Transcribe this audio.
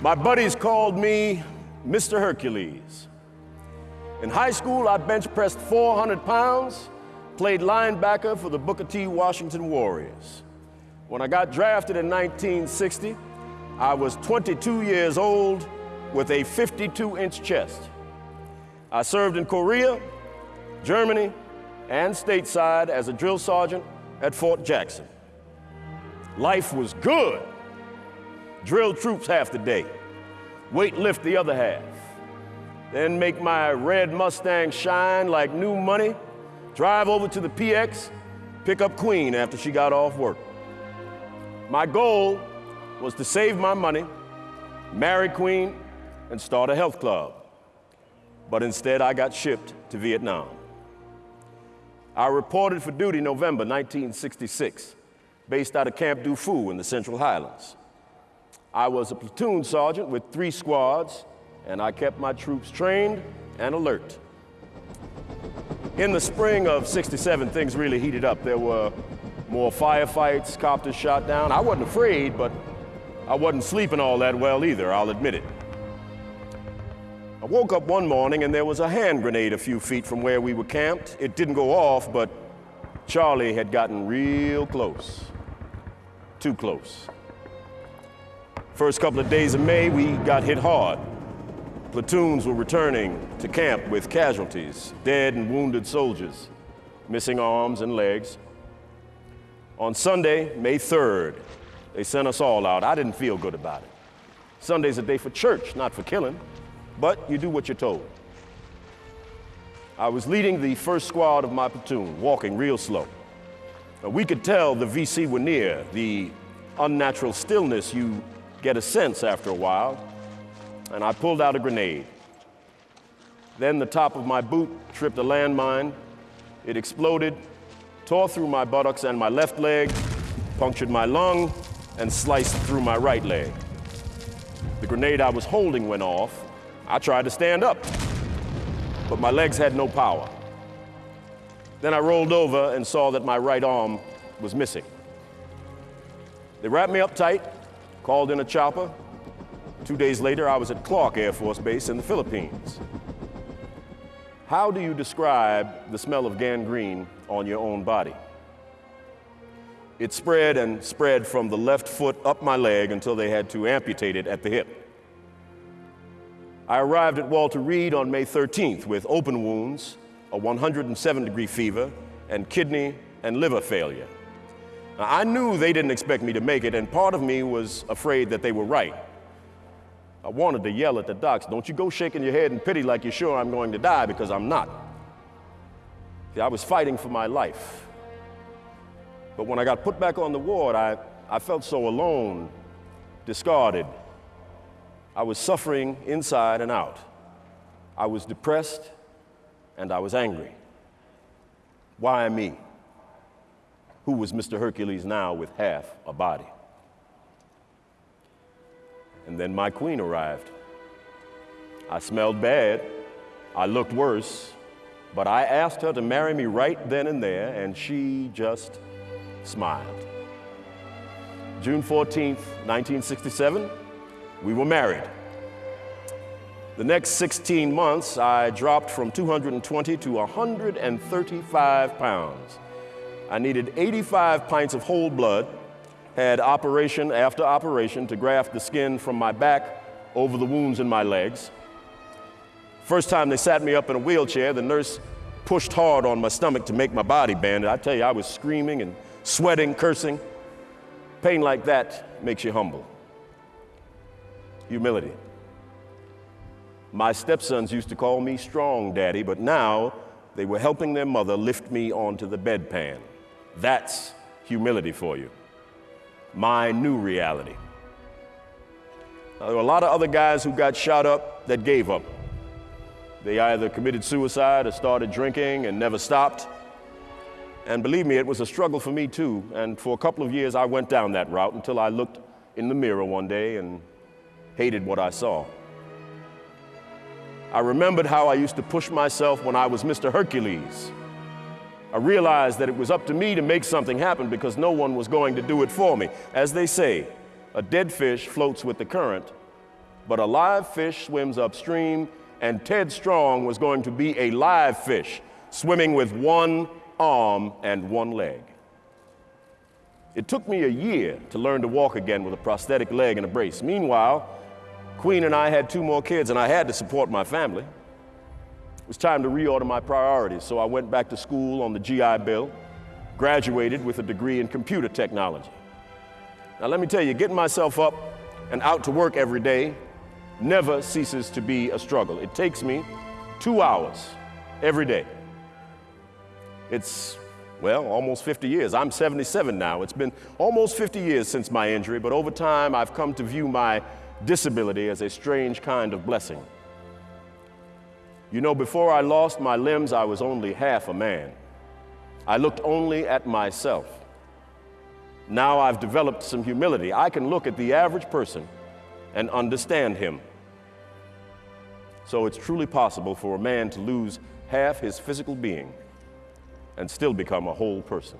My buddies called me Mr. Hercules. In high school, I bench pressed 400 pounds, played linebacker for the Booker T. Washington Warriors. When I got drafted in 1960, I was 22 years old with a 52 inch chest. I served in Korea, Germany, and stateside as a drill sergeant at Fort Jackson. Life was good. Drill troops half the day, weight lift the other half, then make my red Mustang shine like new money, drive over to the PX, pick up Queen after she got off work. My goal was to save my money, marry Queen, and start a health club. But instead, I got shipped to Vietnam. I reported for duty November 1966, based out of Camp Du Phu in the Central Highlands. I was a platoon sergeant with three squads, and I kept my troops trained and alert. In the spring of 67, things really heated up. There were more firefights, copters shot down. I wasn't afraid, but I wasn't sleeping all that well either, I'll admit it. I woke up one morning and there was a hand grenade a few feet from where we were camped. It didn't go off, but Charlie had gotten real close. Too close. First couple of days of May, we got hit hard. Platoons were returning to camp with casualties, dead and wounded soldiers, missing arms and legs. On Sunday, May 3rd, they sent us all out. I didn't feel good about it. Sunday's a day for church, not for killing but you do what you're told. I was leading the first squad of my platoon, walking real slow. We could tell the VC were near, the unnatural stillness you get a sense after a while, and I pulled out a grenade. Then the top of my boot tripped a landmine. It exploded, tore through my buttocks and my left leg, punctured my lung, and sliced through my right leg. The grenade I was holding went off, I tried to stand up, but my legs had no power. Then I rolled over and saw that my right arm was missing. They wrapped me up tight, called in a chopper. Two days later, I was at Clark Air Force Base in the Philippines. How do you describe the smell of gangrene on your own body? It spread and spread from the left foot up my leg until they had to amputate it at the hip. I arrived at Walter Reed on May 13th with open wounds, a 107 degree fever, and kidney and liver failure. Now, I knew they didn't expect me to make it, and part of me was afraid that they were right. I wanted to yell at the docs, don't you go shaking your head in pity like you're sure I'm going to die, because I'm not. See, I was fighting for my life. But when I got put back on the ward, I, I felt so alone, discarded, I was suffering inside and out. I was depressed and I was angry. Why me? Who was Mr. Hercules now with half a body? And then my queen arrived. I smelled bad. I looked worse. But I asked her to marry me right then and there, and she just smiled. June 14th, 1967, we were married. The next 16 months, I dropped from 220 to 135 pounds. I needed 85 pints of whole blood, had operation after operation to graft the skin from my back over the wounds in my legs. First time they sat me up in a wheelchair, the nurse pushed hard on my stomach to make my body bend. I tell you, I was screaming and sweating, cursing. Pain like that makes you humble humility. My stepsons used to call me strong daddy, but now they were helping their mother lift me onto the bedpan. That's humility for you. My new reality. Now, there were a lot of other guys who got shot up that gave up. They either committed suicide or started drinking and never stopped. And believe me, it was a struggle for me too. And for a couple of years, I went down that route until I looked in the mirror one day and hated what I saw. I remembered how I used to push myself when I was Mr. Hercules. I realized that it was up to me to make something happen because no one was going to do it for me. As they say, a dead fish floats with the current, but a live fish swims upstream, and Ted Strong was going to be a live fish swimming with one arm and one leg. It took me a year to learn to walk again with a prosthetic leg and a brace. Meanwhile, Queen and I had two more kids, and I had to support my family. It was time to reorder my priorities, so I went back to school on the GI Bill, graduated with a degree in computer technology. Now, let me tell you, getting myself up and out to work every day never ceases to be a struggle. It takes me two hours every day. It's, well, almost 50 years. I'm 77 now. It's been almost 50 years since my injury, but over time I've come to view my disability as a strange kind of blessing. You know, before I lost my limbs, I was only half a man. I looked only at myself. Now I've developed some humility. I can look at the average person and understand him. So it's truly possible for a man to lose half his physical being and still become a whole person.